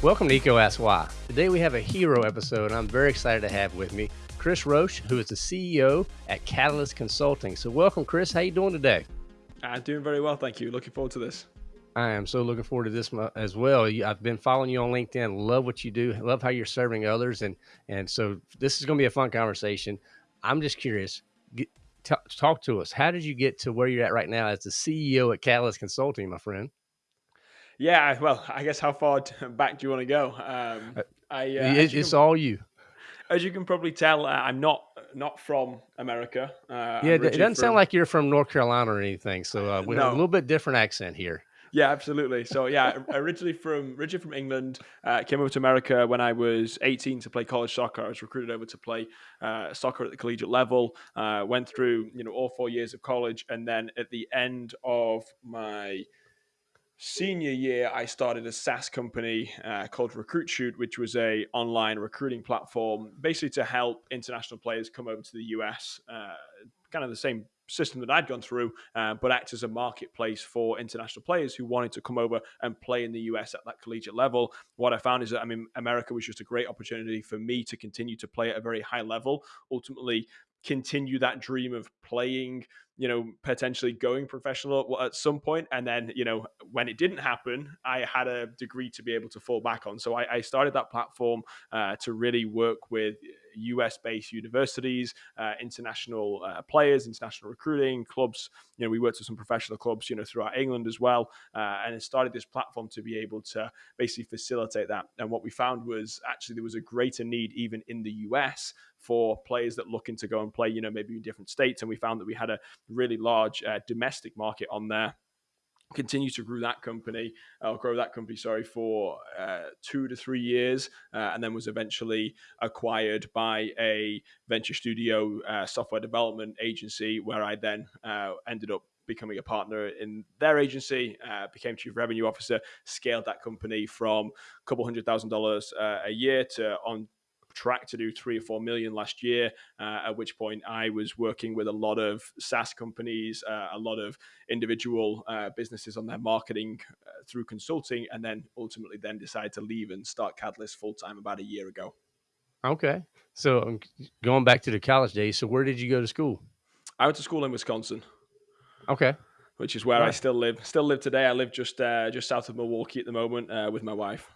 Welcome to Eco Ask Why. Today we have a hero episode I'm very excited to have with me Chris Roche, who is the CEO at Catalyst Consulting. So welcome, Chris. How you doing today? I'm doing very well, thank you. Looking forward to this. I am so looking forward to this as well. I've been following you on LinkedIn. Love what you do. Love how you're serving others, and and so this is going to be a fun conversation. I'm just curious. Talk to us. How did you get to where you're at right now as the CEO at Catalyst Consulting, my friend? Yeah, well, I guess how far back do you want to go? Um, uh, I, uh, it, it's can, all you. As you can probably tell, uh, I'm not not from America. Uh, yeah, it doesn't from, sound like you're from North Carolina or anything. So uh, we no. have a little bit different accent here. Yeah, absolutely. So yeah, originally from originally from England, uh, came over to America when I was 18 to play college soccer. I was recruited over to play uh, soccer at the collegiate level. Uh, went through you know all four years of college, and then at the end of my senior year, I started a SaaS company uh, called Recruit Shoot, which was a online recruiting platform, basically to help international players come over to the US. Uh, kind of the same system that I'd gone through, uh, but act as a marketplace for international players who wanted to come over and play in the US at that collegiate level. What I found is that I mean, America was just a great opportunity for me to continue to play at a very high level. Ultimately, continue that dream of playing you know potentially going professional at some point and then you know when it didn't happen i had a degree to be able to fall back on so i, I started that platform uh, to really work with US based universities, uh, international uh, players, international recruiting clubs. You know, we worked with some professional clubs, you know, throughout England as well, uh, and it started this platform to be able to basically facilitate that. And what we found was actually there was a greater need even in the US for players that looking to go and play, you know, maybe in different states. And we found that we had a really large uh, domestic market on there continue to grow that company or uh, grow that company sorry for uh, two to three years uh, and then was eventually acquired by a venture studio uh, software development agency where i then uh, ended up becoming a partner in their agency uh, became chief revenue officer scaled that company from a couple hundred thousand dollars a year to on track to do three or four million last year. Uh, at which point, I was working with a lot of SaaS companies, uh, a lot of individual uh, businesses on their marketing uh, through consulting, and then ultimately then decided to leave and start Catalyst full time about a year ago. Okay, so um, going back to the college days, so where did you go to school? I went to school in Wisconsin. Okay which is where right. I still live. Still live today. I live just uh, just south of Milwaukee at the moment uh, with my wife.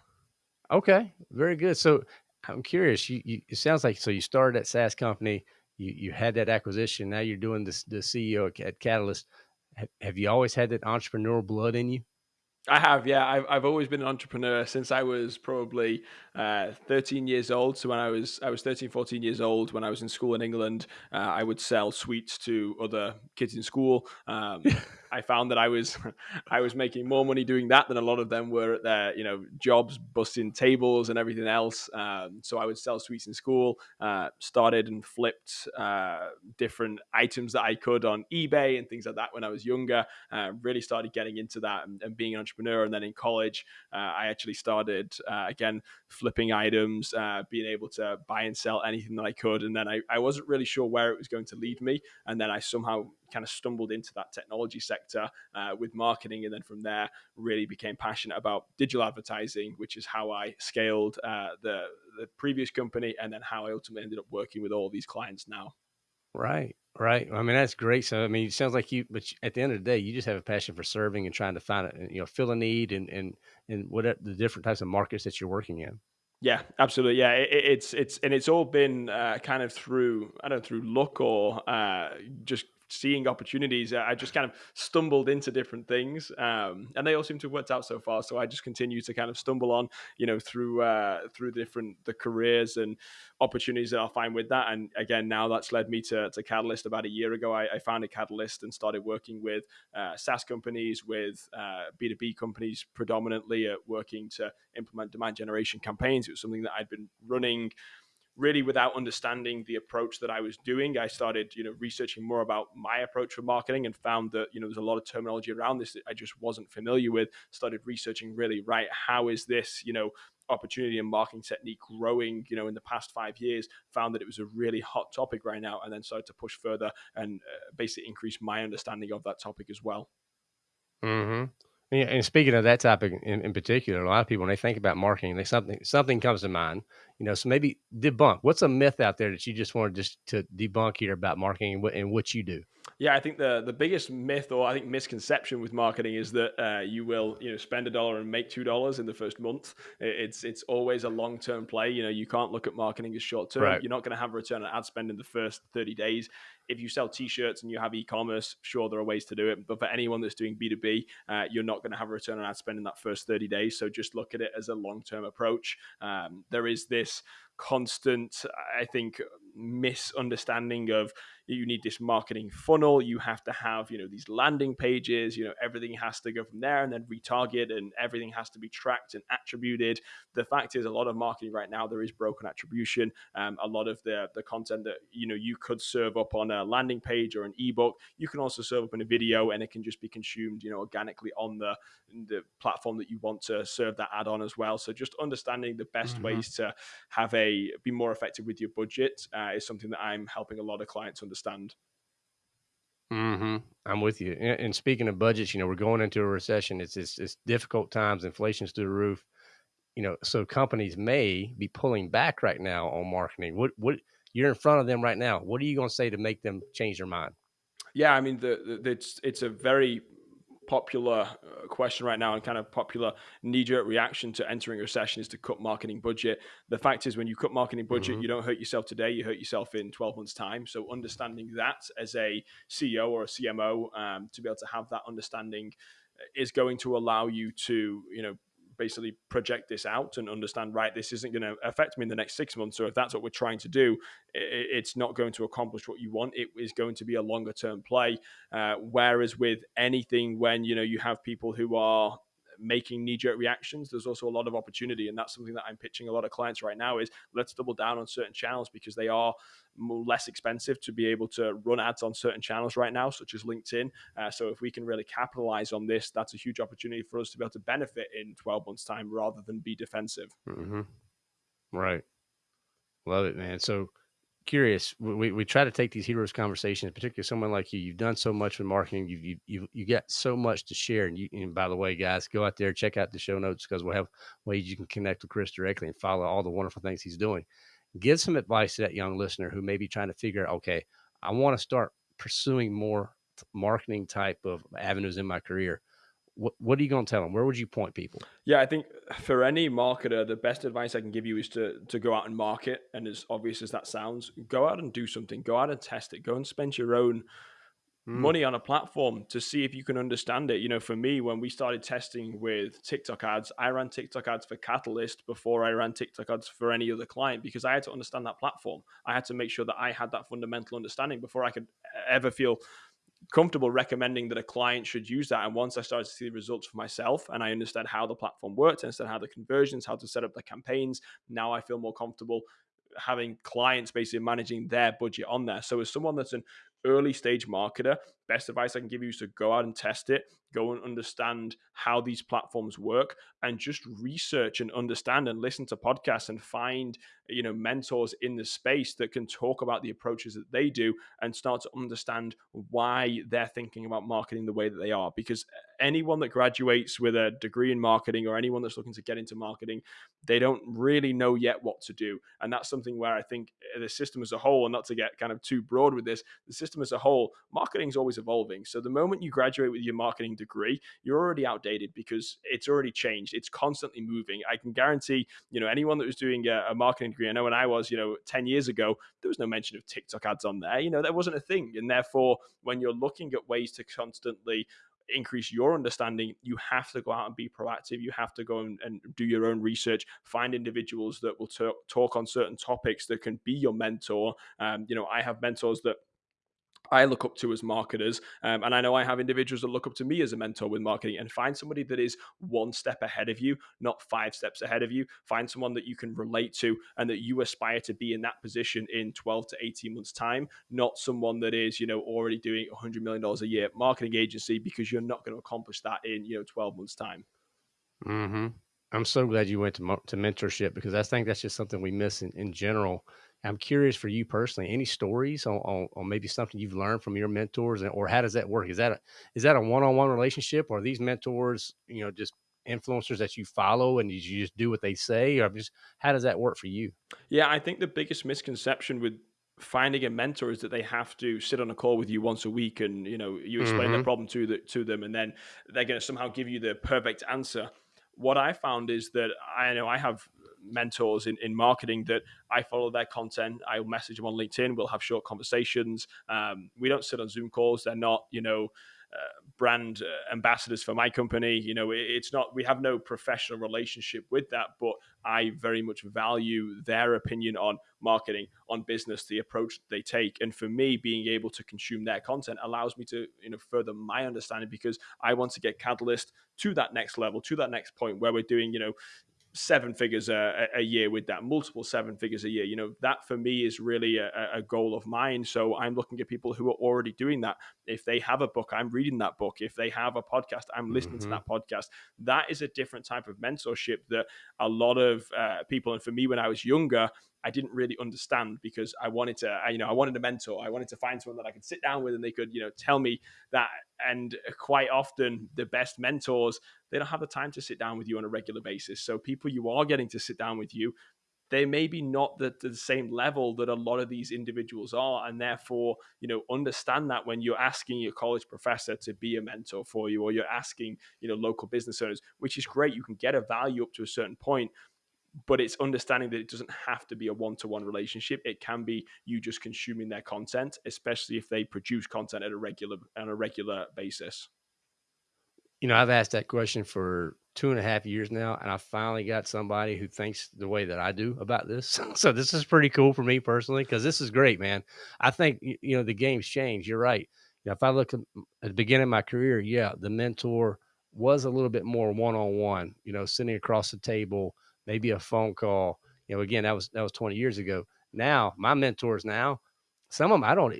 Okay, very good. So, I'm curious. You, you, it sounds like so you started at SaaS company. You you had that acquisition. Now you're doing this the CEO at Catalyst. Have, have you always had that entrepreneurial blood in you? I have, yeah. I've, I've always been an entrepreneur since I was probably uh, 13 years old. So when I was I was 13, 14 years old, when I was in school in England, uh, I would sell sweets to other kids in school. Um, I found that I was I was making more money doing that than a lot of them were at their you know jobs, busting tables and everything else. Um, so I would sell sweets in school. Uh, started and flipped uh, different items that I could on eBay and things like that when I was younger. Uh, really started getting into that and, and, being an entrepreneur. And then in college, uh, I actually started uh, again flipping items, uh, being able to buy and sell anything that I could. And then I, I wasn't really sure where it was going to lead me. And then I somehow kind of stumbled into that technology sector uh, with marketing, and then from there really became passionate about digital advertising, which is how I scaled uh, the the previous company, and then how I ultimately ended up working with all these clients now. Right, right. I mean, that's great. So, I mean, it sounds like you, but at the end of the day, you just have a passion for serving and trying to find it, you know, fill a need and and and what the different types of markets that you're working in. Yeah, absolutely. Yeah, it, it's it's and it's all been uh, kind of through I don't know through luck or uh, just seeing opportunities. I just kind of stumbled into different things, um, and they all seem to have worked out so far. So I just continue to kind of stumble on, you know, through uh, through different the careers and opportunities that I'll find with that. And again, now that's led me to, to Catalyst. About a year ago, I, I founded Catalyst and started working with uh, SaaS companies, with uh, B2B companies predominantly at working to implement demand generation campaigns. It was something that I'd been running really without understanding the approach that I was doing, I started, you know, researching more about my approach for marketing and found that, you know, there's a lot of terminology around this that I just wasn't familiar with. Started researching really, right, how is this, you know, opportunity and marketing technique growing, you know, in the past five years, found that it was a really hot topic right now, and then started to push further and uh, basically increase my understanding of that topic as well. Mm-hmm. And speaking of that topic in, in particular, a lot of people when they think about marketing, they something something comes to mind. You know, so maybe debunk. What's a myth out there that you just wanted just to debunk here about marketing and what, and what you do? Yeah, I think the the biggest myth or I think misconception with marketing is that uh, you will you know spend a dollar and make two dollars in the first month. It's it's always a long term play. You know, you can't look at marketing as short term. Right. You're not going to have a return on ad spend in the first thirty days. If you sell t-shirts and you have e-commerce, sure there are ways to do it. But for anyone that's doing B two B, uh, you're not going to have a return on ad spend in that first thirty days. So just look at it as a long term approach. Um, there is this constant, I think, misunderstanding of you need this marketing funnel. You have to have you know these landing pages you know everything has to go from there and then retarget and everything has to be tracked and attributed. The fact is a lot of marketing right now there is broken attribution. Um, a lot of the the content that you know you could serve up on a landing page or an ebook you can also serve up in a video and it can just be consumed you know organically on the the platform that you want to serve that ad on as well. So just understanding the best mm-hmm. ways to have a be more effective with your budget uh, is something that i'm helping a lot of clients understand Mm-hmm. I'm with you. And, speaking of budgets, you know, we're going into a recession. It's, it's it's difficult times. Inflation's through the roof. You know, so companies may be pulling back right now on marketing. What what you're in front of them right now? What are you going to say to make them change their mind? Yeah, I mean, the, the, it's it's a very popular uh, question right now and kind of popular knee-jerk reaction to entering a recession is to cut marketing budget. The fact is, when you cut marketing budget, mm-hmm. you don't hurt yourself today; you hurt yourself in 12 months' time. So, understanding that as a CEO or a CMO, um, to be able to have that understanding is going to allow you to, you know, basically project this out and understand right this isn't going to affect me in the next six months or if that's what we're trying to do it's not going to accomplish what you want. It is going to be a longer term play uh, whereas with anything when you know you have people who are making knee-jerk reactions there's also a lot of opportunity and that's something that i'm pitching a lot of clients right now is let's double down on certain channels because they are less expensive to be able to run ads on certain channels right now such as linkedin. Uh, so if we can really capitalize on this that's a huge opportunity for us to be able to benefit in 12 months time rather than be defensive. Mm-hmm. right. Love it man. So curious. We, we try to take these heroes conversations, particularly someone like you. You've done so much with marketing. You've you you you got so much to share. And you and by the way, guys, go out there check out the show notes because we'll have ways you can connect with Chris directly and follow all the wonderful things he's doing. Give some advice to that young listener who may be trying to figure out, okay, I want to start pursuing more marketing type of avenues in my career what, what are you going to tell them? Where would you point people? Yeah, I think for any marketer, the best advice I can give you is to to go out and market. And as obvious as that sounds, go out and do something. Go out and test it. Go and spend your own mm. money on a platform to see if you can understand it. You know, for me, when we started testing with TikTok ads, I ran TikTok ads for Catalyst before I ran TikTok ads for any other client because I had to understand that platform. I had to make sure that I had that fundamental understanding before I could ever feel comfortable recommending that a client should use that. And once I started to see the results for myself and I understand how the platform worked, I understand how the conversions, how to set up the campaigns, now I feel more comfortable having clients basically managing their budget on there. So as someone that's an early stage marketer, best advice I can give you is to go out and test it, go and understand how these platforms work and just research and understand and listen to podcasts and find you know mentors in the space that can talk about the approaches that they do and start to understand why they're thinking about marketing the way that they are. Because anyone that graduates with a degree in marketing or anyone that's looking to get into marketing they don't really know yet what to do. And that's something where i think eh, the system as a whole and not to get kind of too broad with this the system as a whole marketing is always evolving. So the moment you graduate with your marketing degree you're already outdated because it's already changed. It's constantly moving. I can guarantee you know anyone that was doing a, a marketing degree i know when i was you know 10 years ago there was no mention of tiktok ads on there. You know that wasn't a thing. And therefore when you're looking at ways to constantly increase your understanding, you have to go out and be proactive. You have to go and, and do your own research, find individuals that will t- talk on certain topics that can be your mentor. Um, you know, I have mentors that I look up to as marketers. Um, and I know I have individuals that look up to me as a mentor with marketing and find somebody that is one step ahead of you, not five steps ahead of you. Find someone that you can relate to and that you aspire to be in that position in 12 to 18 months' time, not someone that is, you know, already doing $100 million a year marketing agency because you're not going to accomplish that in, you know, 12 months' time. Mm-hmm. I'm so glad you went to to mentorship because I think that's just something we miss in, in general. I'm curious for you personally, any stories on, on, on, maybe something you've learned from your mentors, or how does that work? Is that a is that a one on one relationship, or these mentors, you know, just influencers that you follow and you just do what they say, or just how does that work for you? Yeah, I think the biggest misconception with finding a mentor is that they have to sit on a call with you once a week and you know you explain mm-hmm. the problem to the, to them and then they're going to somehow give you the perfect answer what I found is that I know I have mentors in, in marketing that I follow their content. I'll message them on LinkedIn. We'll have short conversations. Um, we don't sit on Zoom calls. They're not, you know, uh, brand uh, ambassadors for my company. You know, it's not, we have no professional relationship with that, but I very much value their opinion on marketing, on business, the approach they take. And for me, being able to consume their content allows me to, you know, further my understanding because I want to get Catalyst to that next level, to that next point where we're doing, you know, seven figures a, a, year with that, multiple seven figures a year. You know, that for me is really a, a, goal of mine. So I'm looking at people who are already doing that. If they have a book, I'm reading that book. If they have a podcast, I'm listening mm-hmm. to that podcast. That is a different type of mentorship that a lot of uh, people, and for me when I was younger, I didn't really understand because I wanted to, I, you know, I wanted a mentor. I wanted to find someone that I could sit down with and they could, you know, tell me that. And quite often, the best mentors, they don't have the time to sit down with you on a regular basis. So people you are getting to sit down with you, they may be not the, the same level that a lot of these individuals are and therefore you know understand that when you're asking your college professor to be a mentor for you or you're asking you know local business owners which is great you can get a value up to a certain point but it's understanding that it doesn't have to be a one-to-one relationship it can be you just consuming their content especially if they produce content at a regular on a regular basis you know i've asked that question for two and a half years now and i finally got somebody who thinks the way that i do about this so this is pretty cool for me personally because this is great man i think you know the game's changed you're right you know, if i look at, at the beginning of my career yeah the mentor was a little bit more one-on-one you know sitting across the table maybe a phone call. You know, again, that was that was 20 years ago. Now, my mentors now, some of them I don't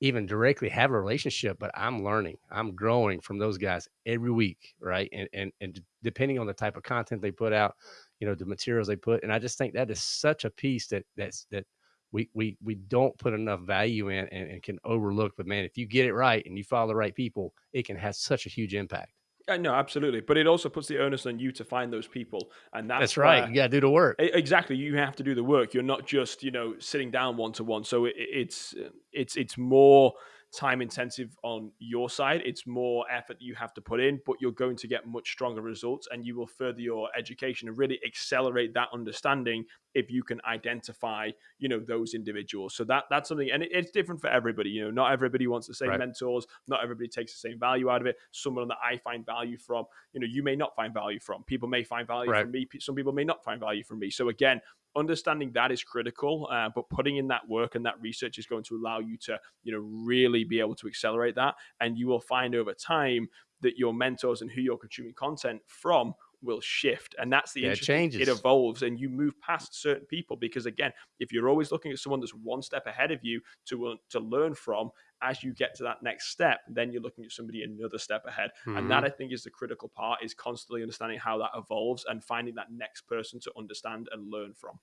even directly have a relationship, but I'm learning, I'm growing from those guys every week, right? And and and depending on the type of content they put out, you know, the materials they put, and I just think that is such a piece that that's that we we we don't put enough value in and, and can overlook. But man, if you get it right and you follow the right people, it can have such a huge impact. Yeah, no, absolutely. But it also puts the onus on you to find those people, and that's, that's right. you got to do the work. Exactly, you have to do the work. You're not just you know sitting down one to one. So it, it's it's it's more time intensive on your side. It's more effort you have to put in, but you're going to get much stronger results and you will further your education and really accelerate that understanding if you can identify, you know, those individuals. So that that's something, and it, it's different for everybody. You know, not everybody wants the same right. mentors. Not everybody takes the same value out of it. Someone that I find value from, you know, you may not find value from. People may find value right. from me. Some people may not find value from me. So again, understanding that is critical, uh, but putting in that work and that research is going to allow you to, you know, really be able to accelerate that. And you will find over time that your mentors and who you're consuming content from will shift and that's the yeah, it changes it evolves and you move past certain people because again if you're always looking at someone that's one step ahead of you to uh, to learn from as you get to that next step then you're looking at somebody another step ahead mm-hmm. and that mm-hmm. i think is the critical part is constantly understanding how that evolves and finding that next person to understand and learn from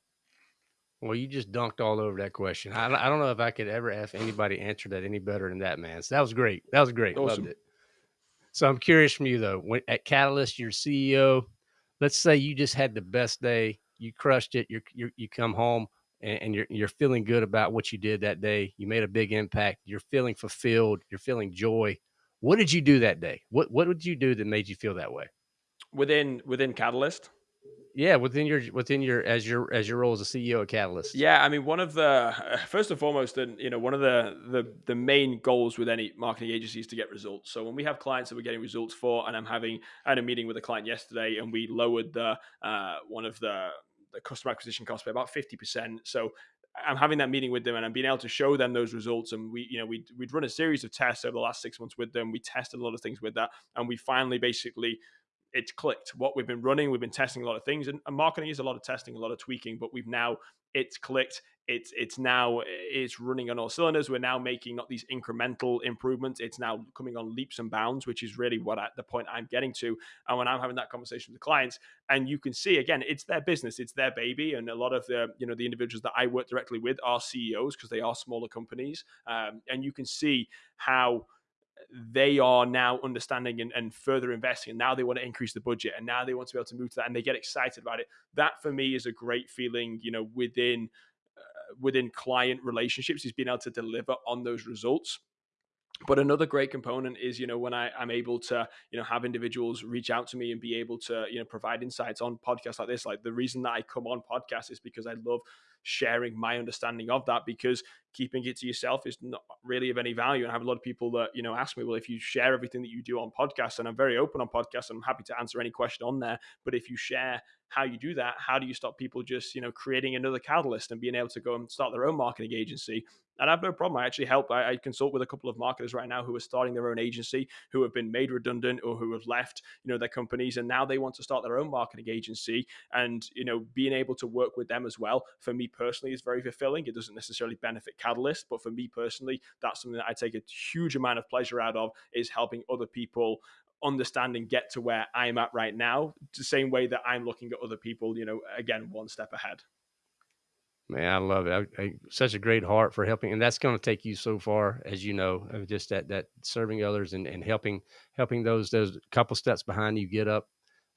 well, you just dunked all over that question. I, I don't know if I could ever have anybody answer that any better than that, man. So that was great. That was great. Awesome. Loved it. So I'm curious from you though. When, at Catalyst, your CEO. Let's say you just had the best day. You crushed it. You you come home and, and, you're you're feeling good about what you did that day. You made a big impact. You're feeling fulfilled. You're feeling joy. What did you do that day? What what did you do that made you feel that way? Within within Catalyst yeah within your within your as your as your role as a ceo of catalyst yeah i mean one of the first and foremost and you know one of the the the main goals with any marketing agency is to get results so when we have clients that we're getting results for and i'm having i had a meeting with a client yesterday and we lowered the uh, one of the the customer acquisition cost by about 50% so I'm having that meeting with them and I'm being able to show them those results. And we, you know, we we'd run a series of tests over the last six months with them. We tested a lot of things with that, and we finally basically it's clicked. What we've been running, we've been testing a lot of things, and, and, marketing is a lot of testing, a lot of tweaking, but we've now it's clicked. it's it's now it's running on all cylinders. We're now making not these incremental improvements. It's now coming on leaps and bounds, which is really what I, the point I'm getting to. And when I'm having that conversation with the clients, and you can see again, it's their business, it's their baby, and a lot of the you know the individuals that I work directly with are CEOs because they are smaller companies, um, and you can see how they are now understanding and, and, further investing. And now they want to increase the budget and now they want to be able to move to that and they get excited about it. That for me is a great feeling, you know, within uh, within client relationships is being able to deliver on those results but another great component is you know when I, i'm able to you know have individuals reach out to me and be able to you know provide insights on podcasts like this like the reason that i come on podcasts is because i love sharing my understanding of that because keeping it to yourself is not really of any value. And I have a lot of people that, you know, ask me, well, if you share everything that you do on podcasts, and I'm very open on podcasts, I'm happy to answer any question on there. But if you share how you do that, how do you stop people just, you know, creating another catalyst and being able to go and start their own marketing agency? And I have no problem. I actually help. I, I, consult with a couple of marketers right now who are starting their own agency, who have been made redundant or who have left, you know, their companies, and now they want to start their own marketing agency. And you know, being able to work with them as well, for me personally, is very fulfilling. It doesn't necessarily benefit Catalyst, but for me personally, that's something that I take a huge amount of pleasure out of is helping other people understand and get to where I'm at right now, the same way that I'm looking at other people, you know, again, one step ahead. Man, I love it. I, I, such a great heart for helping, and that's going to take you so far, as you know, just that that serving others and, and helping helping those those couple steps behind you get up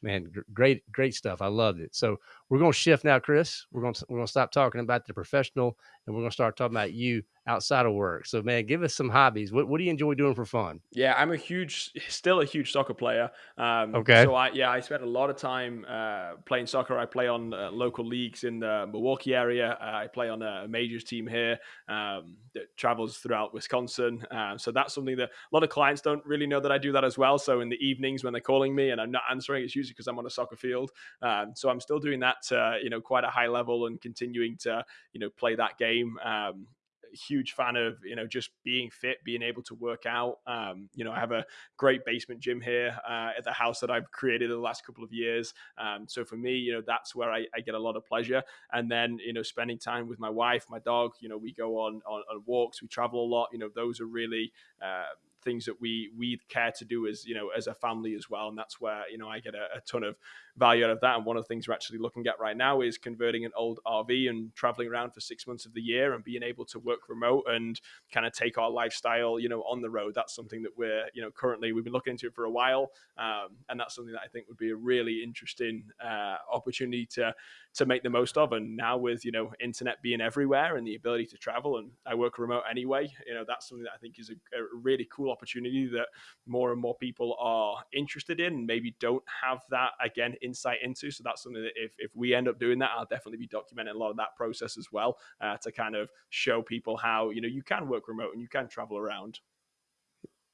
man, great, great stuff. I loved it. So we're going to shift now, Chris. We're going to we're going to stop talking about the professional, and we're going to start talking about you outside of work. So, man, give us some hobbies. What, what do you enjoy doing for fun? Yeah, I'm a huge, still a huge soccer player. Um, okay. So I, yeah, I spent a lot of time uh, playing soccer. I play on uh, local leagues in the Milwaukee area. Uh, I play on a majors team here um, that travels throughout Wisconsin. Um, so that's something that a lot of clients don't really know that I do that as well. So in the evenings when they're calling me and I'm not answering, it's usually because I'm on a soccer field. Um, so I'm still doing that, you know, quite a high level and continuing to, you know, play that game. Um, huge fan of you know just being fit, being able to work out. Um, you know, I have a great basement gym here uh, at the house that I've created in the last couple of years. Um, so for me, you know, that's where I, I, get a lot of pleasure. And then you know, spending time with my wife, my dog. You know, we go on on, on walks, we travel a lot. You know, those are really uh, things that we we care to do as you know as a family as well and that's where you know i get a, a, ton of value out of that. And one of the things we're actually looking at right now is converting an old rv and traveling around for six months of the year and being able to work remote and kind of take our lifestyle you know on the road. That's something that we're you know currently we've been looking into for a while um, and that's something that i think would be a really interesting uh, opportunity to to make the most of. And now with you know internet being everywhere and the ability to travel and i work remote anyway you know that's something that i think is a, a really cool opportunity that more and more people are interested in maybe don't have that again insight into. So that's something that if, if we end up doing that, I'll definitely be documenting a lot of that process as well uh, to kind of show people how you know you can work remote and you can travel around.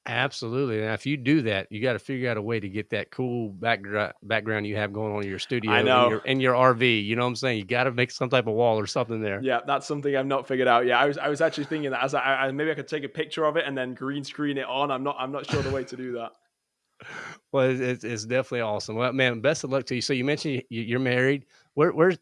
Absolutely. And if you do that, you got to figure out a way to get that cool background background you have going on in your studio I know. In, your, in your RV. You know what I'm saying? You got to make some type of wall or something there. Yeah, that's something I've not figured out. Yeah, I was I was actually thinking that as I, I maybe I could take a picture of it and then green screen it on. I'm not I'm not sure the way to do that well, it's, it's definitely awesome. Well, man, best of luck to you. So you mentioned you're married. Where, where's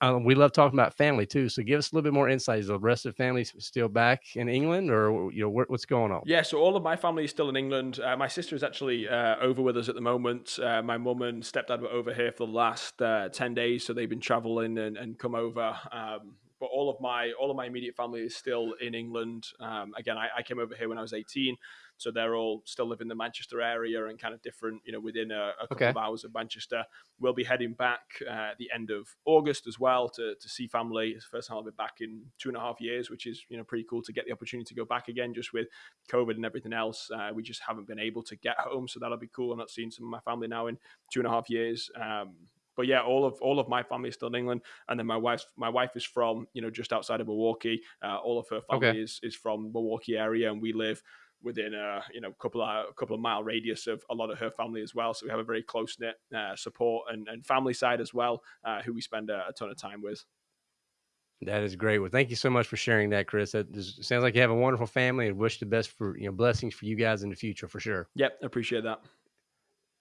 um, we love talking about family too. So give us a little bit more insight. Is the rest of the family still back in England, or you know what's going on? Yeah, so all of my family is still in England. Uh, my sister is actually uh, over with us at the moment. Uh, my mum and stepdad were over here for the last uh, ten days, so they've been traveling and, and come over. Um, but all of my all of my immediate family is still in England. Um, again, I, I, came over here when I was 18, so they're all still live in the Manchester area and kind of different, you know, within a, a couple okay. of hours of Manchester. We'll be heading back uh, at the end of August as well to, to see family. It's the first time I'll be back in two and a half years, which is you know pretty cool to get the opportunity to go back again. Just with COVID and everything else, uh, we just haven't been able to get home, so that'll be cool. I'm not seeing some of my family now in two and a half years. Um, but yeah, all of all of my family is still in England, and then my wife's my wife is from you know just outside of Milwaukee. Uh, all of her family okay. is is from Milwaukee area, and we live within a you know couple of a couple of mile radius of a lot of her family as well. So we have a very close knit uh, support and, and family side as well, uh, who we spend a, a, ton of time with. That is great. Well, thank you so much for sharing that, Chris. That sounds like you have a wonderful family, and wish the best for you know blessings for you guys in the future for sure. Yep, appreciate that.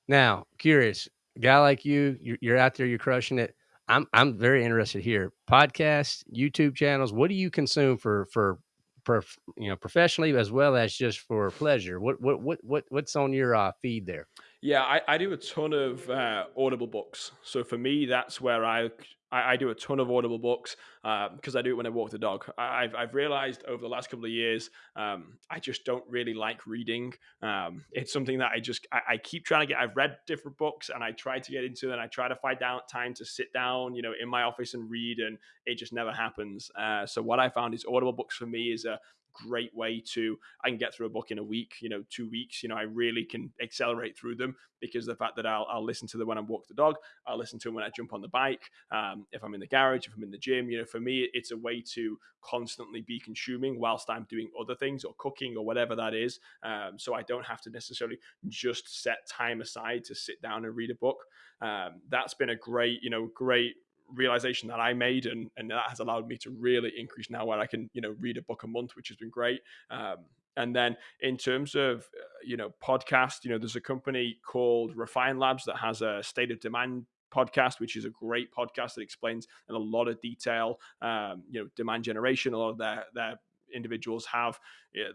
Now, curious guy like you, you're, you're out there, you're crushing it. I'm I'm very interested here. Podcasts, YouTube channels. What do you consume for for, for you know professionally as well as just for pleasure? What what what what what's on your uh, feed there? Yeah, I, I do a ton of uh, Audible books. So for me, that's where I I, I do a ton of Audible books because uh, I do it when I walk the dog. I, have I've realized over the last couple of years, um, I just don't really like reading. Um, it's something that I just I, I, keep trying to get. I've read different books and I try to get into, and I try to find out time to sit down, you know, in my office and read, and it just never happens. Uh, so what I found is Audible books for me is a great way to I can get through a book in a week, you know, two weeks. You know, I really can accelerate through them because the fact that I'll, I'll listen to them when I walk the dog, I'll listen to them when I jump on the bike, um, if I'm in the garage, if I'm in the gym. You know, for me, it's a way to constantly be consuming whilst I'm doing other things or cooking or whatever that is. Um, so I don't have to necessarily just set time aside to sit down and read a book. Um, that's been a great, you know, great realization that I made, and and that has allowed me to really increase now where I can you know read a book a month, which has been great. Um, and then in terms of uh, you know podcast, you know there's a company called Refine Labs that has a state of demand podcast, which is a great podcast that explains in a lot of detail, um, you know, demand generation, a lot of their their individuals have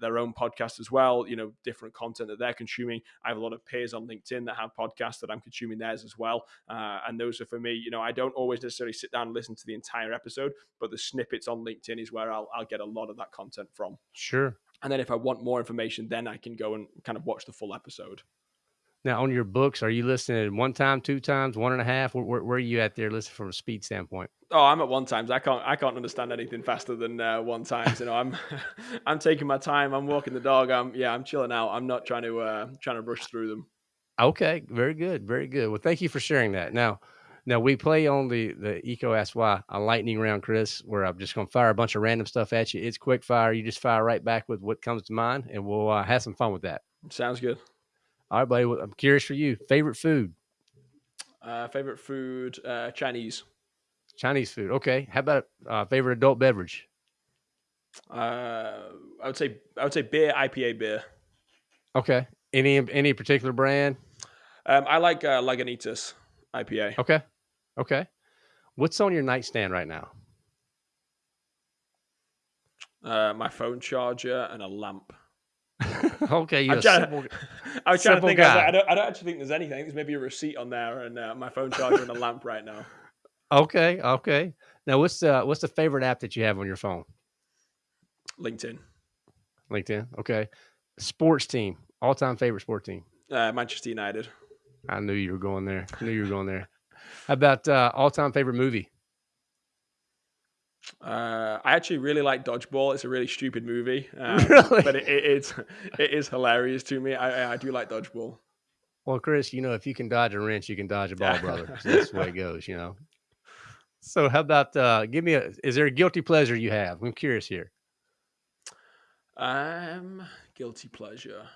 their own podcast as well, you know, different content that they're consuming. I have a lot of peers on LinkedIn that have podcasts that I'm consuming theirs as well. Uh, and those are for me, you know, I don't always necessarily sit down and listen to the entire episode, but the snippets on LinkedIn is where I'll, I'll get a lot of that content from. Sure. And then if I want more information, then I can go and kind of watch the full episode. Now, on your books, are you listening one time, two times, one and a half? Where, where, where are you at there, listening from a speed standpoint? Oh, I'm at one times. I can't. I can't understand anything faster than uh, one times. You know, I'm. I'm taking my time. I'm walking the dog. I'm. Yeah, I'm chilling out. I'm not trying to. Uh, trying to rush through them. Okay, very good, very good. Well, thank you for sharing that. Now, now we play on the the eco ask Why a lightning round, Chris, where I'm just gonna fire a bunch of random stuff at you. It's quick fire. You just fire right back with what comes to mind, and we'll uh, have some fun with that. Sounds good. All right, buddy. I'm curious for you. Favorite food? Uh, favorite food? Uh, Chinese. Chinese food. Okay. How about uh, favorite adult beverage? Uh, I would say I would say beer, IPA beer. Okay. Any any particular brand? Um, I like uh, Lagunitas IPA. Okay. Okay. What's on your nightstand right now? Uh, my phone charger and a lamp. okay, you're I'm trying, simple, I was trying to think. I, like, I, don't. I don't actually think there's anything. There's maybe a receipt on there and uh, my phone charger and a lamp right now. Okay. Okay. Now, what's the what's the favorite app that you have on your phone? LinkedIn. LinkedIn. Okay. Sports team. All time favorite sports team. Uh, Manchester United. I knew you were going there. I knew you were going there. How about uh, all time favorite movie? Uh, I actually really like Dodgeball. It's a really stupid movie, um, really? but it, it, it's it is hilarious to me. I, I do like Dodgeball. Well, Chris, you know if you can dodge a wrench, you can dodge a ball, brother. that's the way it goes, you know. So, how about uh, give me a? Is there a guilty pleasure you have? I'm curious here. Um, guilty pleasure.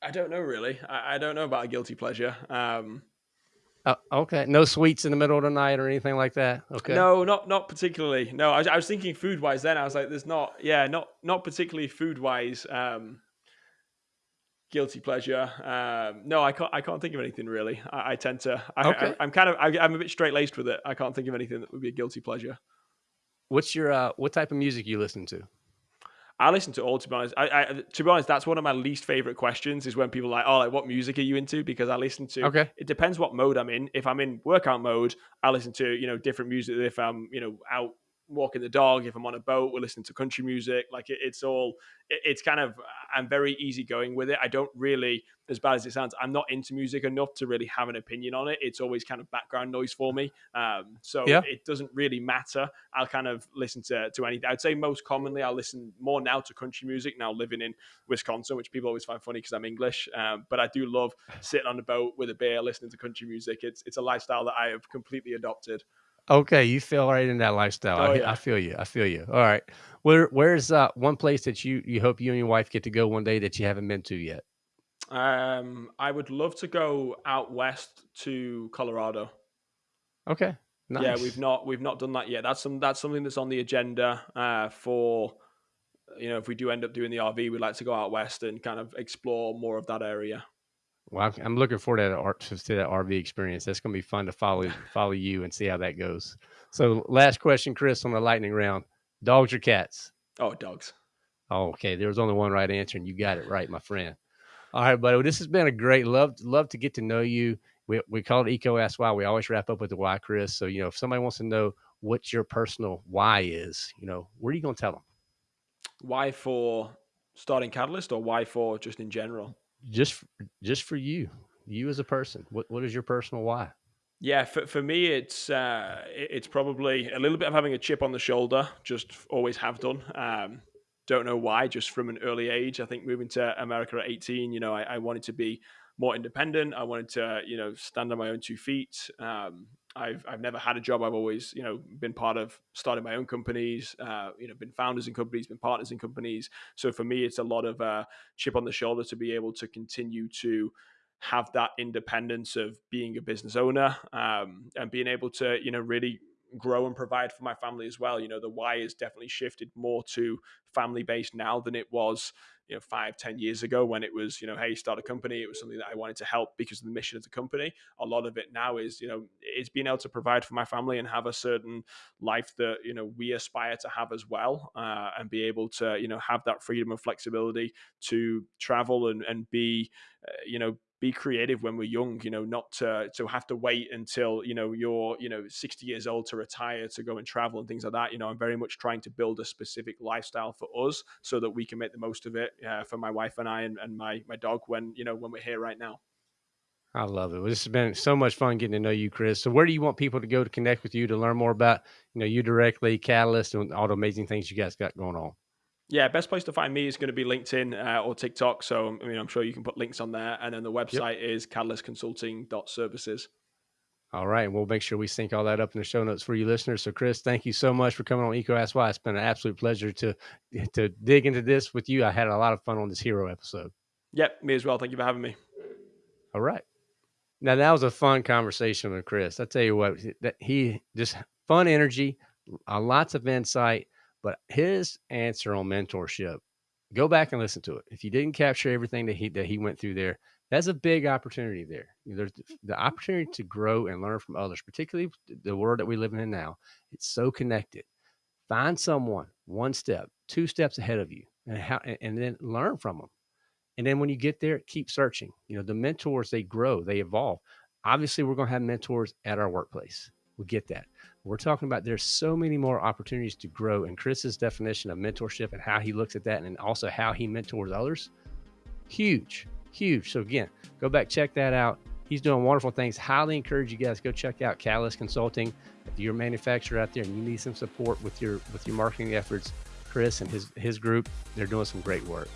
I don't know really. I, I don't know about a guilty pleasure. Um, uh, okay, no sweets in the middle of the night or anything like that. Okay. No, not not particularly. No, I, I was thinking food wise. Then I was like, "There's not, yeah, not not particularly food wise." Um, guilty pleasure. Um, no, I can't. I can't think of anything really. I, I tend to. I, okay. I, am kind of. I, am a bit straight laced with it. I can't think of anything that would be a guilty pleasure. What's your uh, what type of music you listen to? I listen to all. To be honest, I, I, to be honest, that's one of my least favorite questions. Is when people are like, "Oh, like what music are you into?" Because I listen to. Okay. It depends what mode I'm in. If I'm in workout mode, I listen to you know different music. If I'm you know out walking the dog, if I'm on a boat, we're listening to country music. Like it, it's all, it, it's kind of, I'm very easygoing with it. I don't really, as bad as it sounds, I'm not into music enough to really have an opinion on it. It's always kind of background noise for me. Um, so yeah. it doesn't really matter. I'll kind of listen to, to anything. I'd say most commonly I'll listen more now to country music now living in Wisconsin, which people always find funny because I'm English. Um, but I do love sitting on the boat with a beer, listening to country music. It's, it's a lifestyle that I have completely adopted. Okay, you feel right in that lifestyle. Oh, I, yeah. I, feel you. I feel you. All right. Where where's uh, one place that you you hope you and your wife get to go one day that you haven't been to yet? Um, I would love to go out west to Colorado. Okay. Nice. Yeah, we've not we've not done that yet. That's some that's something that's on the agenda uh, for you know if we do end up doing the RV, we'd like to go out west and kind of explore more of that area. Well, I'm looking forward to that, to that RV experience. That's going to be fun to follow follow you and see how that goes. So, last question, Chris, on the lightning round: dogs or cats? Oh, dogs. Oh, okay. There was only one right answer, and you got it right, my friend. All right, buddy. Well, this has been a great love. Love to get to know you. We we call it Eco Ask Why. We always wrap up with the why, Chris. So you know, if somebody wants to know what your personal why is, you know, what are you going to tell them? Why for starting Catalyst, or why for just in general? Just just for you, you as a person. What what is your personal why? Yeah, for, for me, it's uh, it's probably a little bit of having a chip on the shoulder. Just always have done. Um, don't know why. Just from an early age, I think moving to America at 18, you know, I, I wanted to be more independent. I wanted to, you know, stand on my own two feet. Um, I've I've never had a job. I've always, you know, been part of starting my own companies. Uh, you know, been founders in companies, been partners in companies. So for me, it's a lot of uh, chip on the shoulder to be able to continue to have that independence of being a business owner um, and being able to you know really grow and provide for my family as well you know the why is definitely shifted more to family based now than it was you know five ten years ago when it was you know hey start a company. It was something that i wanted to help because of the mission of the company. A lot of it now is you know it's being able to provide for my family and have a certain life that you know we aspire to have as well uh, and be able to you know have that freedom and flexibility to travel and and be uh, you know be creative when we're young you know not to to have to wait until you know you're you know 60 years old to retire to go and travel and things like that you know i'm very much trying to build a specific lifestyle for us so that we can make the most of it uh, for my wife and i and, and my my dog when you know when we're here right now I love it. Well, this has been so much fun getting to know you, Chris. So, where do you want people to go to connect with you to learn more about, you know, you directly, Catalyst, and all the amazing things you guys got going on? Yeah, best place to find me is going to be LinkedIn uh, or TikTok. So, I mean, I'm sure you can put links on there. And then the website yep. is catalystconsulting.services. All right. We'll make sure we sync all that up in the show notes for you listeners. So, Chris, thank you so much for coming on Eco Ask Why. It's been an absolute pleasure to to dig into this with you. I had a lot of fun on this hero episode. Yep, me as well. Thank you for having me. All right. Now that was a fun conversation with Chris. I tell you what, that he just fun energy, uh, lots of insight but his answer on mentorship, go back and listen to it. If you didn't capture everything that he that he went through there, that's a big opportunity there. There's the opportunity to grow and learn from others, particularly the world that we live in now. It's so connected. Find someone one step, two steps ahead of you, and how, and then learn from them. And then when you get there, keep searching. You know, the mentors they grow, they evolve. Obviously, we're going to have mentors at our workplace. We get that. We're talking about there's so many more opportunities to grow. And Chris's definition of mentorship and how he looks at that, and also how he mentors others, huge, huge. So again, go back, check that out. He's doing wonderful things. Highly encourage you guys go check out Catalyst Consulting. If you're a manufacturer out there and you need some support with your with your marketing efforts, Chris and his his group, they're doing some great work.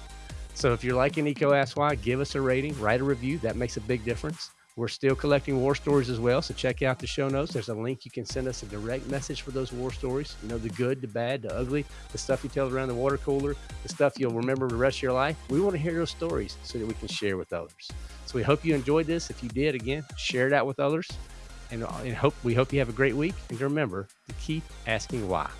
So if you're liking Eco Ask Why, give us a rating, write a review. That makes a big difference. We're still collecting war stories as well. So check out the show notes. There's a link you can send us a direct message for those war stories. You know, the good, the bad, the ugly, the stuff you tell around the water cooler, the stuff you'll remember the rest of your life. We want to hear those stories so that we can share with others. So we hope you enjoyed this. If you did, again, share it out with others. And, uh, and hope we hope you have a great week. And remember to keep asking why.